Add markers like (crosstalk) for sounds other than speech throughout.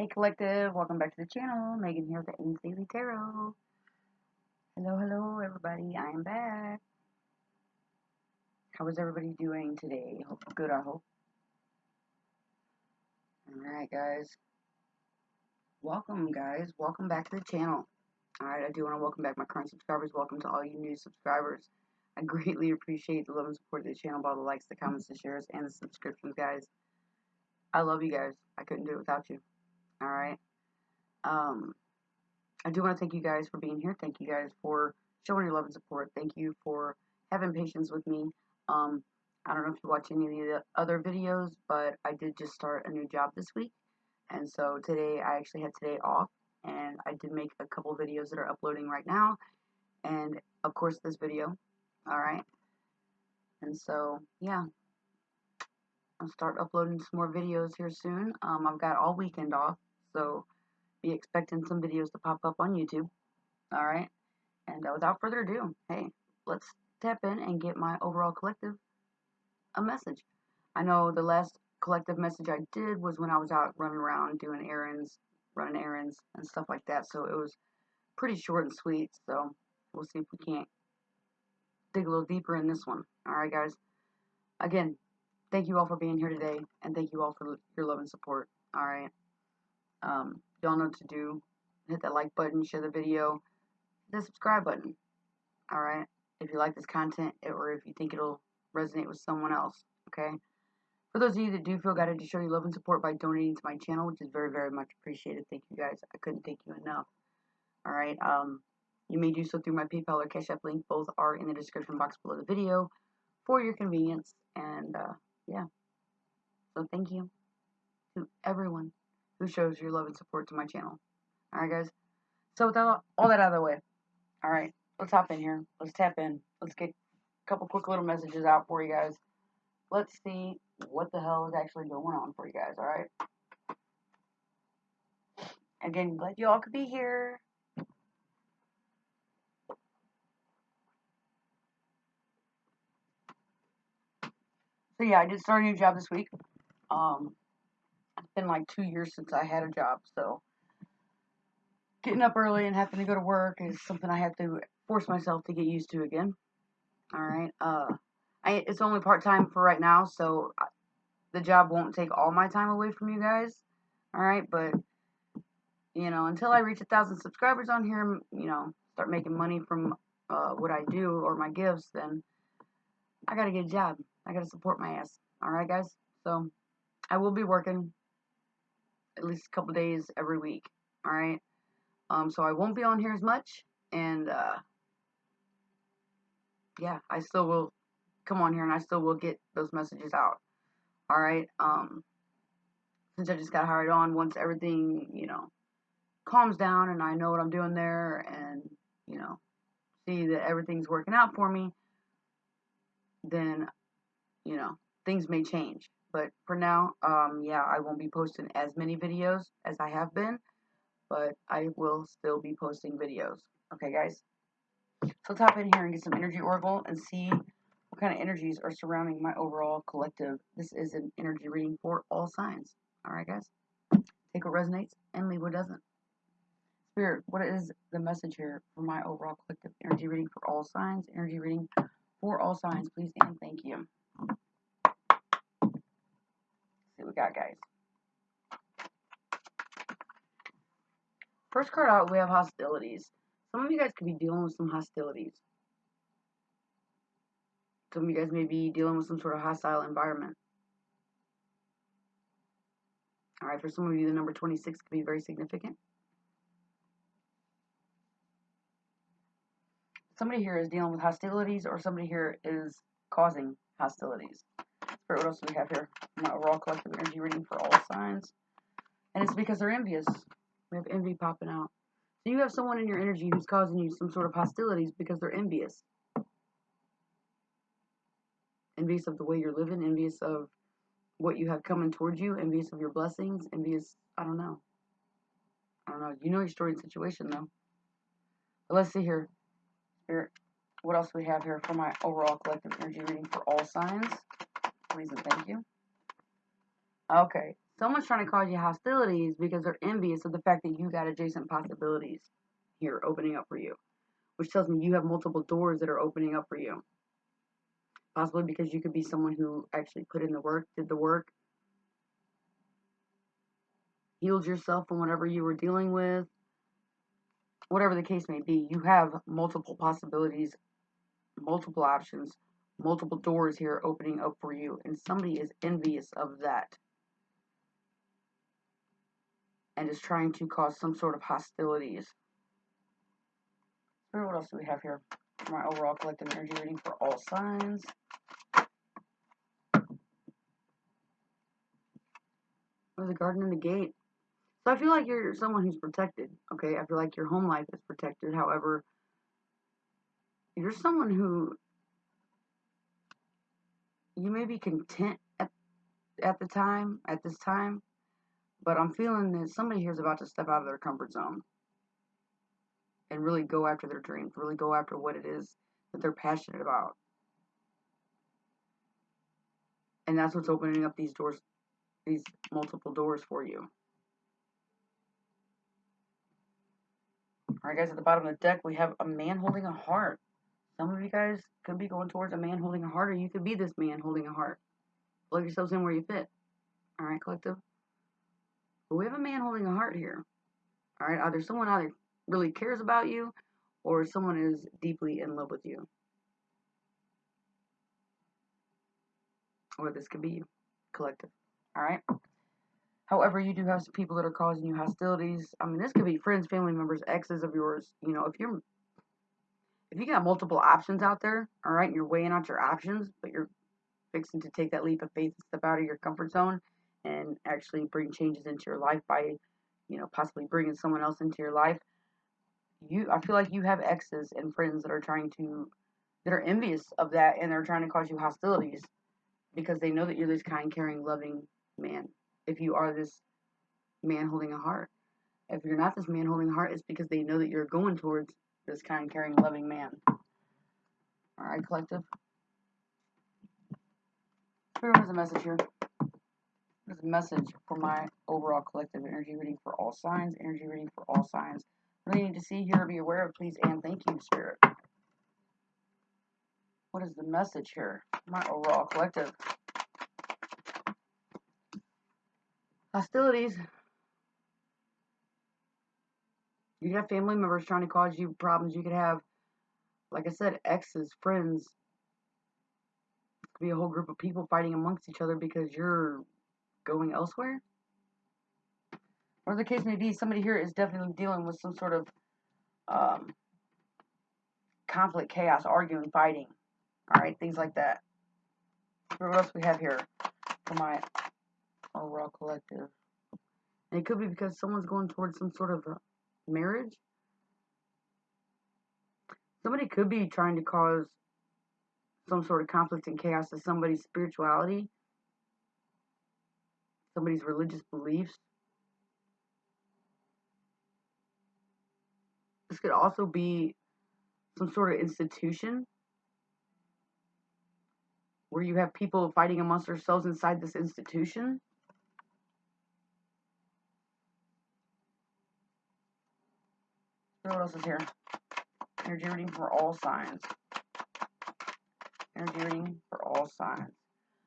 Hey Collective, welcome back to the channel. Megan here with the Daily Tarot. Hello, hello everybody, I am back. How is everybody doing today? Good, I hope. Alright guys. Welcome guys, welcome back to the channel. Alright, I do want to welcome back my current subscribers. Welcome to all you new subscribers. I (laughs) greatly appreciate the love and support of the channel by the likes, the comments, the shares, and the subscriptions guys. I love you guys. I couldn't do it without you. Alright. Um, I do want to thank you guys for being here. Thank you guys for showing your love and support. Thank you for having patience with me. Um, I don't know if you watch any of the other videos, but I did just start a new job this week. And so today, I actually had today off. And I did make a couple videos that are uploading right now. And, of course, this video. Alright. And so, yeah, I'll start uploading some more videos here soon. Um, I've got all weekend off, so be expecting some videos to pop up on YouTube. Alright? And uh, without further ado, hey, let's tap in and get my overall collective a message. I know the last collective message I did was when I was out running around doing errands, running errands and stuff like that. So it was pretty short and sweet. So we'll see if we can't dig a little deeper in this one. Alright, guys. Again, thank you all for being here today. And thank you all for your love and support. Alright. Um, y'all know what to do. Hit that like button, share the video, the subscribe button. Alright? If you like this content or if you think it'll resonate with someone else. Okay? For those of you that do feel guided to show your love and support by donating to my channel, which is very, very much appreciated. Thank you guys. I couldn't thank you enough. Alright, um, you may do so through my PayPal or Cash App link. Both are in the description box below the video for your convenience. And, uh, yeah. So thank you to everyone who shows your love and support to my channel. Alright, guys? So with all, all that out of the way, alright, let's hop in here. Let's tap in. Let's get a couple quick little messages out for you guys. Let's see what the hell is actually going on for you guys, alright? Again, glad you all could be here. So yeah, I did start a new job this week. Um, been like two years since I had a job, so getting up early and having to go to work is something I have to force myself to get used to again. All right. Uh, I it's only part time for right now, so the job won't take all my time away from you guys. All right, but you know, until I reach a thousand subscribers on here, you know, start making money from uh, what I do or my gifts, then I gotta get a job. I gotta support my ass. Alright, guys? So, I will be working at least a couple days every week. Alright? Um, so I won't be on here as much. And, uh, yeah, I still will come on here and I still will get those messages out. Alright? Um, since I just got hired on, once everything, you know, calms down and I know what I'm doing there and, you know, see that everything's working out for me, then you know, things may change. But for now, um, yeah, I won't be posting as many videos as I have been, but I will still be posting videos. Okay, guys? So let's hop in here and get some energy oracle and see what kind of energies are surrounding my overall collective. This is an energy reading for all signs. All right, guys? Take what resonates and leave what doesn't. Spirit, what is the message here for my overall collective energy reading for all signs? Energy reading for all signs, please and thank you we got, guys. First card out, we have hostilities. Some of you guys could be dealing with some hostilities. Some of you guys may be dealing with some sort of hostile environment. Alright, for some of you, the number 26 could be very significant. Somebody here is dealing with hostilities, or somebody here is causing hostilities. Spirit, what else do we have here? My overall collective energy reading for all signs. And it's because they're envious. We have envy popping out. So you have someone in your energy who's causing you some sort of hostilities because they're envious. Envious of the way you're living, envious of what you have coming towards you, envious of your blessings, envious, I don't know. I don't know. You know your story and situation, though. But let's see here. Spirit, what else do we have here for my overall collective energy reading for all signs? Please and thank you. Okay, Someone's trying to cause you hostilities because they're envious of the fact that you got adjacent possibilities here opening up for you, which tells me you have multiple doors that are opening up for you. Possibly because you could be someone who actually put in the work, did the work, healed yourself from whatever you were dealing with, whatever the case may be. You have multiple possibilities, multiple options, multiple doors here opening up for you, and somebody is envious of that and is trying to cause some sort of hostilities. What else do we have here? My overall collective energy reading for all signs. There's a garden and the gate. So I feel like you're someone who's protected, okay? I feel like your home life is protected. However, you're someone who you may be content at, at the time, at this time, but I'm feeling that somebody here is about to step out of their comfort zone and really go after their dreams, really go after what it is that they're passionate about. And that's what's opening up these doors, these multiple doors for you. Alright guys, at the bottom of the deck we have a man holding a heart. Some of you guys could be going towards a man holding a heart, or you could be this man holding a heart. Plug yourselves in where you fit. Alright, collective? But we have a man holding a heart here. Alright, either someone either really cares about you, or someone is deeply in love with you. Or this could be you, collective. Alright? However, you do have some people that are causing you hostilities. I mean, this could be friends, family members, exes of yours. You know, if you're if you got multiple options out there, all right, and you're weighing out your options, but you're fixing to take that leap of faith and step out of your comfort zone and actually bring changes into your life by, you know, possibly bringing someone else into your life. You, I feel like you have exes and friends that are trying to, that are envious of that, and they're trying to cause you hostilities because they know that you're this kind, caring, loving man if you are this man holding a heart. If you're not this man holding a heart, it's because they know that you're going towards this kind, caring, loving man. Alright, collective. Here was a message here. There's a message for my overall collective energy reading for all signs, energy reading for all signs. Really need to see, here, be aware of, please, and thank you, Spirit. What is the message here? My overall collective. Hostilities. You could have family members trying to cause you problems. You could have, like I said, exes, friends. It could be a whole group of people fighting amongst each other because you're going elsewhere. Or the case may be, somebody here is definitely dealing with some sort of um, conflict, chaos, arguing, fighting. Alright, things like that. What else we have here for my overall collective. And it could be because someone's going towards some sort of marriage. Somebody could be trying to cause some sort of conflict and chaos to somebody's spirituality, somebody's religious beliefs. This could also be some sort of institution where you have people fighting amongst themselves inside this institution. What else is here? Energy reading for all signs. Energy reading for all signs.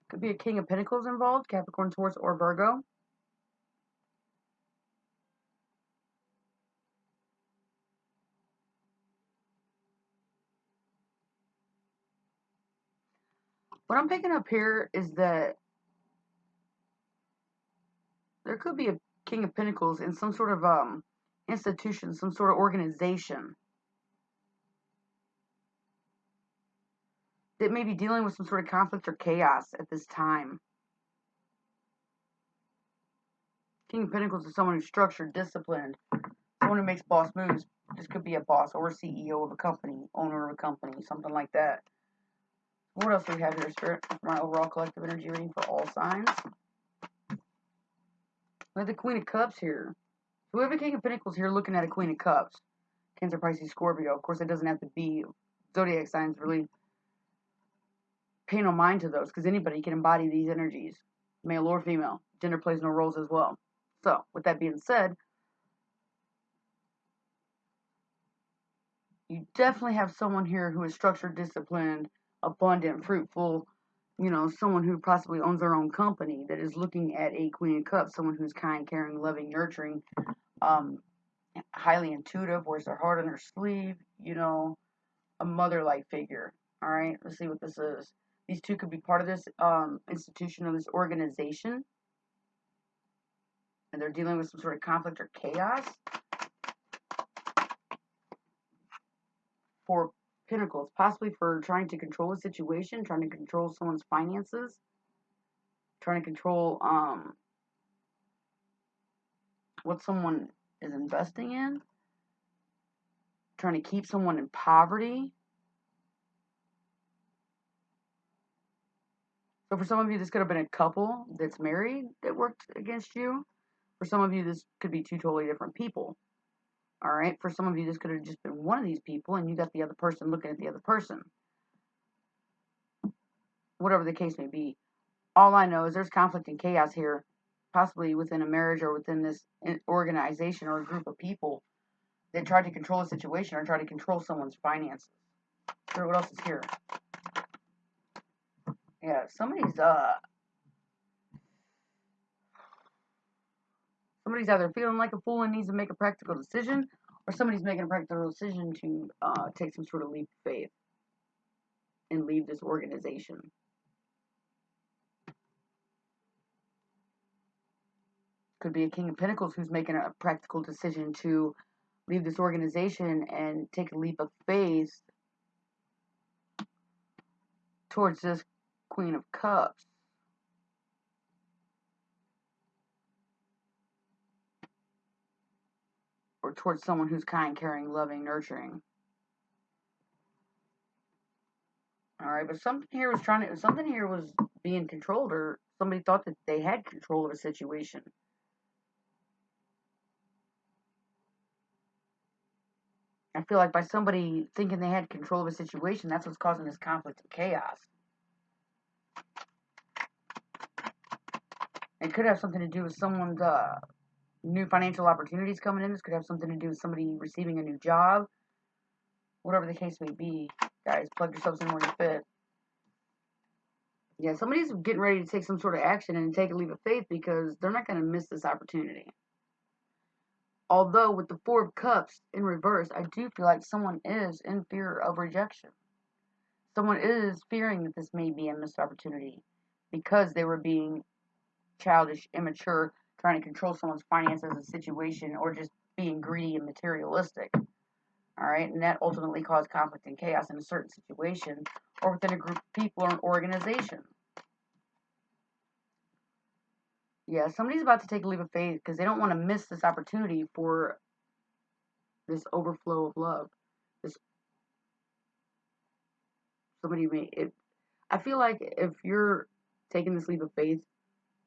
Could be a King of Pentacles involved, Capricorn, Taurus, or Virgo. What I'm picking up here is that there could be a King of Pentacles in some sort of um, institution, some sort of organization that may be dealing with some sort of conflict or chaos at this time. King of Pentacles is someone who's structured, disciplined, someone who makes boss moves. This could be a boss or a CEO of a company, owner of a company, something like that. What else do we have here, Spirit? My overall collective energy reading for all signs. We have the Queen of Cups here. So we have a King of Pentacles here looking at a Queen of Cups. Cancer, Pisces, Scorpio. Of course, it doesn't have to be zodiac signs really pay no mind to those because anybody can embody these energies. male or female. Gender plays no roles as well. So, with that being said, you definitely have someone here who is structured, disciplined, abundant, fruitful, you know, someone who possibly owns their own company that is looking at a Queen of Cups, someone who's kind, caring, loving, nurturing, um, highly intuitive, wears their heart on their sleeve, you know, a mother-like figure. All right, let's see what this is. These two could be part of this um, institution or this organization, and they're dealing with some sort of conflict or chaos. For Pentacles, possibly for trying to control a situation, trying to control someone's finances, trying to control um, what someone is investing in, trying to keep someone in poverty. So for some of you, this could have been a couple that's married that worked against you. For some of you, this could be two totally different people. All right. For some of you, this could have just been one of these people, and you got the other person looking at the other person. Whatever the case may be. All I know is there's conflict and chaos here, possibly within a marriage or within this organization or a group of people that try to control a situation or try to control someone's finances. Sure, what else is here? Yeah, somebody's uh somebody's either feeling like a fool and needs to make a practical decision, or somebody's making a practical decision to uh, take some sort of leap of faith and leave this organization. Could be a King of Pentacles who's making a practical decision to leave this organization and take a leap of faith towards this Queen of Cups. or towards someone who's kind, caring, loving, nurturing. All right, but something here was trying to, something here was being controlled, or somebody thought that they had control of a situation. I feel like by somebody thinking they had control of a situation, that's what's causing this conflict and chaos. It could have something to do with someone's uh, new financial opportunities coming in. This could have something to do with somebody receiving a new job. Whatever the case may be. Guys, plug yourselves in where you fit. Yeah, somebody's getting ready to take some sort of action and take a leap of faith because they're not going to miss this opportunity. Although with the Four of Cups in reverse, I do feel like someone is in fear of rejection. Someone is fearing that this may be a missed opportunity because they were being childish, immature, trying to control someone's finances a situation, or just being greedy and materialistic. All right, and that ultimately caused conflict and chaos in a certain situation or within a group of people or an organization. Yeah, somebody's about to take a leap of faith because they don't want to miss this opportunity for this overflow of love. This somebody may it. I feel like if you're taking this leap of faith,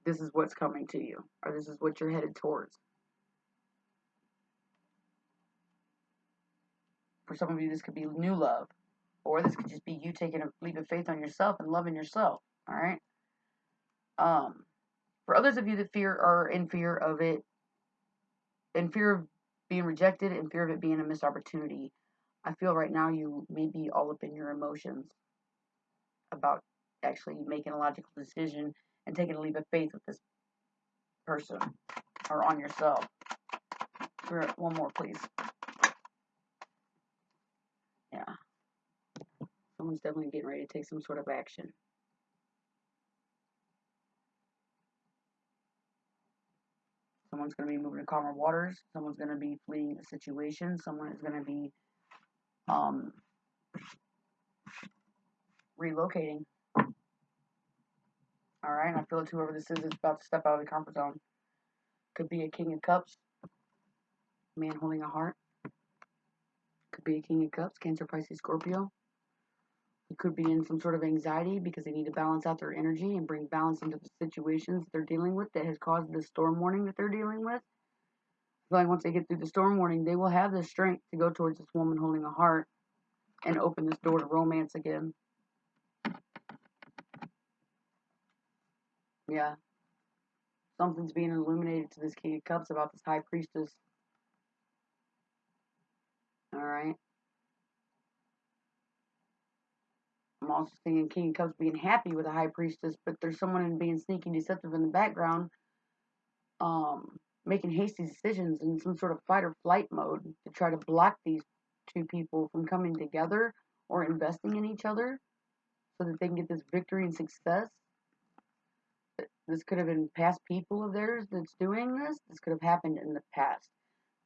this is what's coming to you, or this is what you're headed towards. For some of you, this could be new love, or this could just be you taking a leap of faith on yourself and loving yourself. All right. Um, for others of you that fear are in fear of it, in fear of being rejected, in fear of it being a missed opportunity, I feel right now you may be all up in your emotions about actually making a logical decision and taking a leap of faith with this person or on yourself. one more, please. Yeah. Someone's definitely getting ready to take some sort of action. Someone's going to be moving to calmer waters. Someone's going to be fleeing a situation. Someone is going to be um, relocating. Alright, and I feel like whoever this is is about to step out of the comfort zone. Could be a King of Cups. Man holding a heart. Could be a King of Cups, Cancer, Pisces, Scorpio. It could be in some sort of anxiety because they need to balance out their energy and bring balance into the situations they're dealing with that has caused the storm warning that they're dealing with. I feel like once they get through the storm warning, they will have the strength to go towards this woman holding a heart and open this door to romance again. Yeah. Something's being illuminated to this King of Cups about this High Priestess. Alright. I'm also thinking King of Cups being happy with the High Priestess, but there's someone in being sneaky deceptive in the background, um, making hasty decisions in some sort of fight or flight mode to try to block these two people from coming together or investing in each other so that they can get this victory and success. This could have been past people of theirs that's doing this. This could have happened in the past.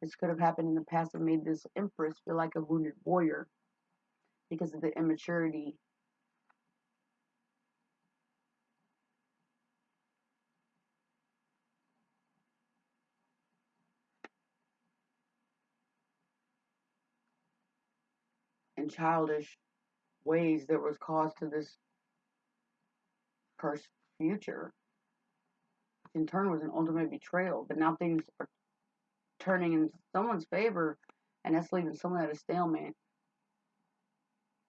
This could have happened in the past and made this empress feel like a wounded warrior because of the immaturity childish ways that was caused to this person's future. In turn, was an ultimate betrayal. But now things are turning in someone's favor, and that's leaving someone at a stalemate.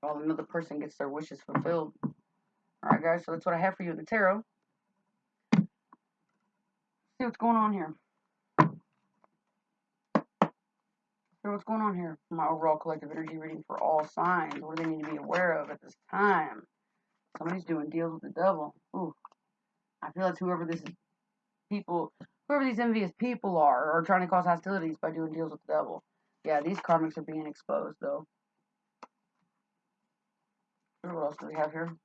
While another person gets their wishes fulfilled. Alright, guys, so that's what I have for you in the tarot. See what's going on here. So what's going on here? My overall collective energy reading for all signs. What do they need to be aware of at this time? Somebody's doing deals with the devil. Ooh. I feel like whoever this is people whoever these envious people are are trying to cause hostilities by doing deals with the devil. Yeah, these karmics are being exposed though. What else do we have here?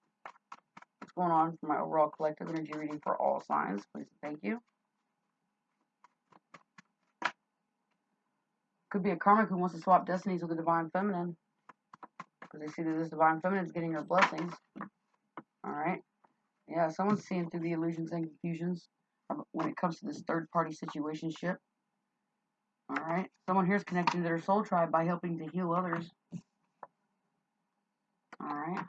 What's going on for my overall collective energy reading for all signs? Please thank you. Could be a karmic who wants to swap destinies with the divine feminine. Because they see that this divine feminine is getting her blessings. Alright. Yeah, someone's seeing through the illusions and confusions when it comes to this third party situation ship. Alright. Someone here is connecting to their soul tribe by helping to heal others. Alright.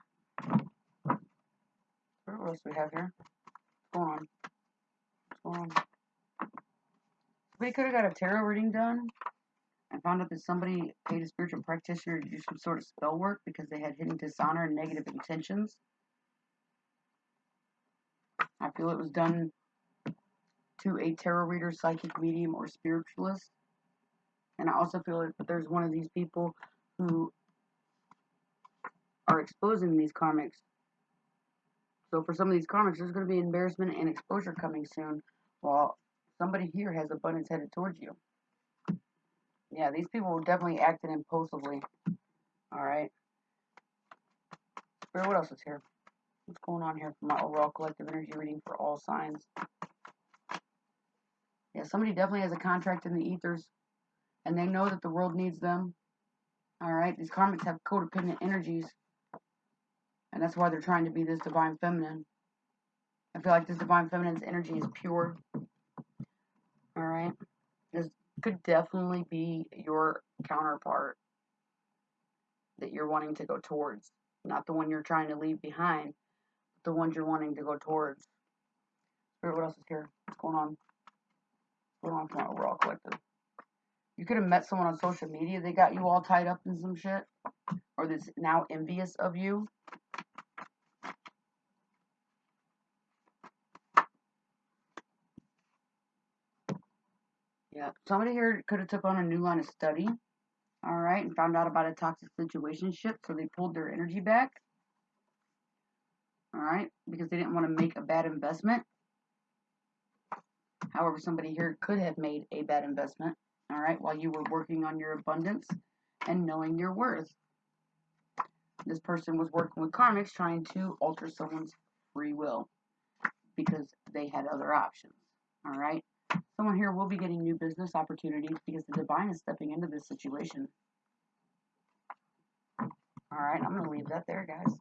What else do we have here? What's going on? What's going on? We could have got a tarot reading done found out that somebody paid a spiritual practitioner to do some sort of spell work because they had hidden dishonor and negative intentions. I feel it was done to a tarot reader, psychic medium, or spiritualist. And I also feel that there's one of these people who are exposing these karmics. So for some of these karmics, there's going to be embarrassment and exposure coming soon, while somebody here has abundance headed towards you. Yeah, these people were definitely acted impulsively. Alright. What else is here? What's going on here for my overall collective energy reading for all signs? Yeah, somebody definitely has a contract in the ethers. And they know that the world needs them. Alright, these karmics have codependent energies. And that's why they're trying to be this divine feminine. I feel like this divine feminine's energy is pure. Alright. Could definitely be your counterpart that you're wanting to go towards. Not the one you're trying to leave behind, the ones you're wanting to go towards. Spirit, what else is here? What's going on? What's going on my overall collective? You could have met someone on social media. They got you all tied up in some shit. Or that's now envious of you. Yeah, somebody here could have took on a new line of study, all right, and found out about a toxic situation ship, so they pulled their energy back, all right, because they didn't want to make a bad investment. However, somebody here could have made a bad investment, all right, while you were working on your abundance and knowing your worth. This person was working with karmics trying to alter someone's free will because they had other options, all right. Someone here will be getting new business opportunities because the divine is stepping into this situation. Alright, I'm going to leave that there, guys.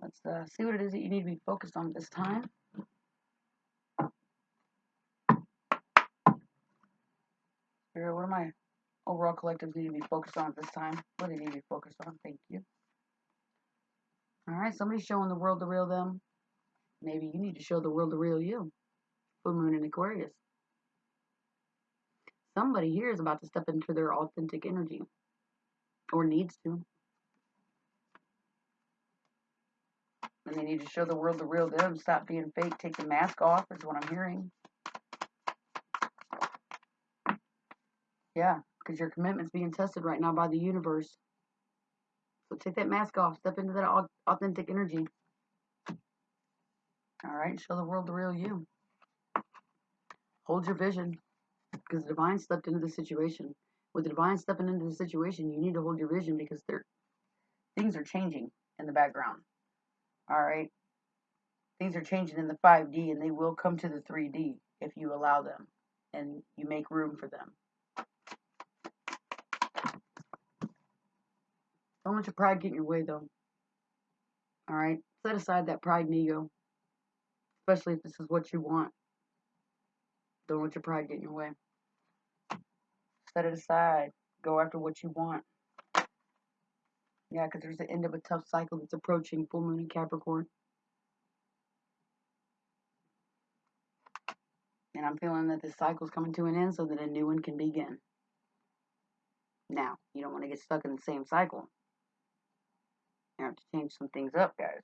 Let's uh, see what it is that you need to be focused on this time. Spirit, what are my overall collectives need to be focused on at this time? What do they need to be focused on? Thank you. Alright, somebody's showing the world the real them. Maybe you need to show the world the real you. Full moon in Aquarius. Somebody here is about to step into their authentic energy. Or needs to. And they need to show the world the real them. Stop being fake. Take the mask off, is what I'm hearing. Yeah, because your commitment's being tested right now by the universe. So take that mask off. Step into that authentic energy. All right, show the world the real you. Hold your vision because the divine stepped into the situation. With the divine stepping into the situation, you need to hold your vision because there things are changing in the background. All right, things are changing in the 5D, and they will come to the 3D if you allow them and you make room for them. Don't let your pride get in your way, though. All right, set aside that pride and ego, especially if this is what you want. Don't let your pride get in your way. Set it aside. Go after what you want. Yeah, because there's the end of a tough cycle that's approaching full moon in Capricorn. And I'm feeling that this cycle's coming to an end so that a new one can begin. Now, you don't want to get stuck in the same cycle. You have to change some things up, guys.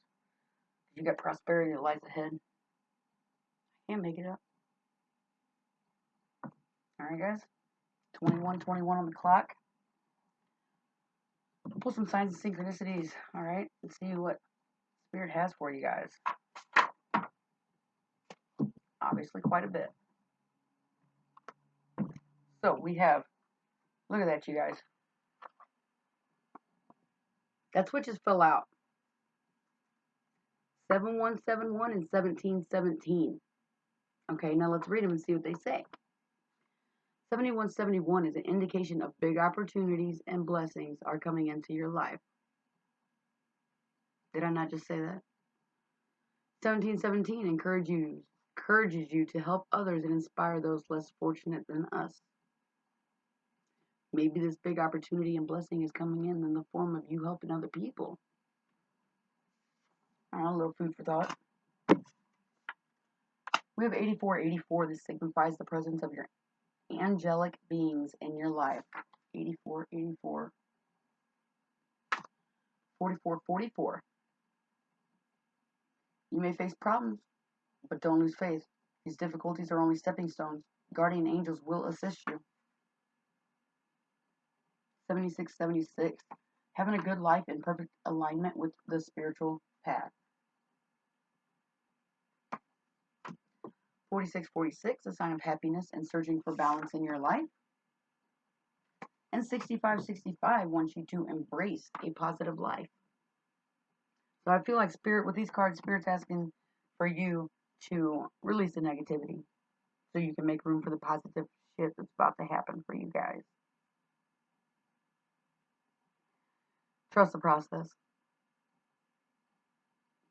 You got prosperity that lies ahead. Can't make it up. Alright, guys. 21, 21 on the clock. pull some signs and synchronicities, alright? And see what Spirit has for you guys. Obviously, quite a bit. So, we have, look at that, you guys. That switches fill out. 7171 and 1717. Okay, now let's read them and see what they say. 7171 is an indication of big opportunities and blessings are coming into your life. Did I not just say that? 1717 encourages you, encourages you to help others and inspire those less fortunate than us. Maybe this big opportunity and blessing is coming in in the form of you helping other people. a little food for thought. We have 8484. This signifies the presence of your angelic beings in your life. 84, 84. 44, 44. You may face problems, but don't lose faith. These difficulties are only stepping stones. Guardian angels will assist you. 76, 76. Having a good life in perfect alignment with the spiritual path. 4646, a sign of happiness and searching for balance in your life. And 6565 wants you to embrace a positive life. So I feel like Spirit, with these cards, Spirit's asking for you to release the negativity so you can make room for the positive shit that's about to happen for you guys. Trust the process.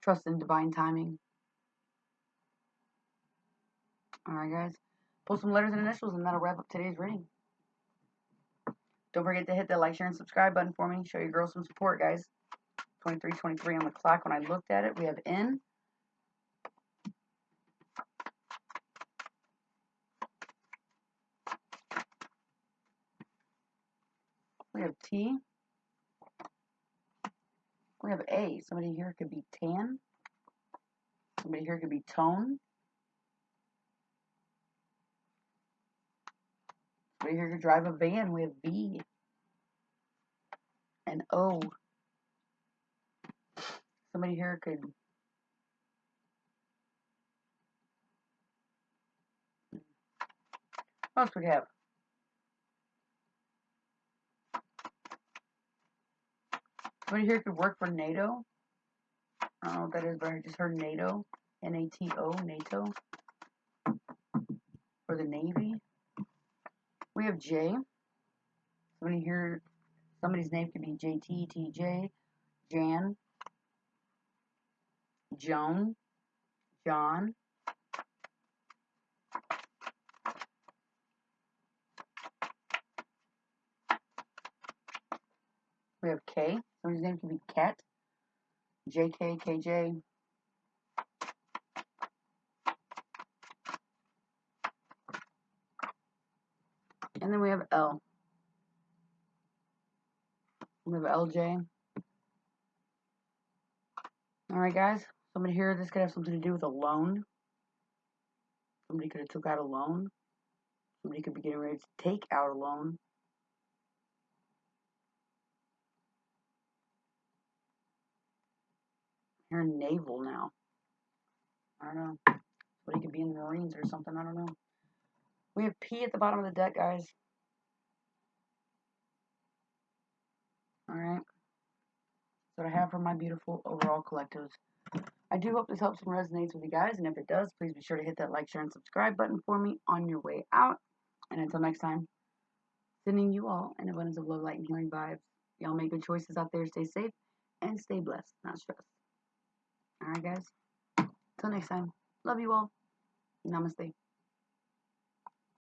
Trust in divine timing. Alright, guys. Pull some letters and initials, and that'll wrap up today's reading. Don't forget to hit that like, share, and subscribe button for me. Show your girls some support, guys. 23, 23 on the clock. When I looked at it, we have N. We have T. We have A. Somebody here could be tan. Somebody here could be tone. Right here to drive a van, we have B and O. Somebody here could what else we have? Somebody here could work for NATO. I don't know what that is, but I just heard NATO. N-A-T-O, NATO. For the Navy. We have J. Somebody here, somebody's name could be JT, TJ, Jan, Joan, John. We have K. Somebody's name could be Cat, JK, KJ, And then we have L. We have LJ. Alright guys, Somebody here, this could have something to do with a loan. Somebody could have took out a loan. Somebody could be getting ready to take out a loan. You're in naval now. I don't know. But he could be in the Marines or something. I don't know. We have P at the bottom of the deck, guys. Alright. That's what I have for my beautiful overall collectives. I do hope this helps and resonates with you guys. And if it does, please be sure to hit that like, share, and subscribe button for me on your way out. And until next time, sending you all an abundance of love, light, and healing vibes. Y'all make good choices out there. Stay safe and stay blessed, not stressed. Alright, guys. Till next time. Love you all. Namaste.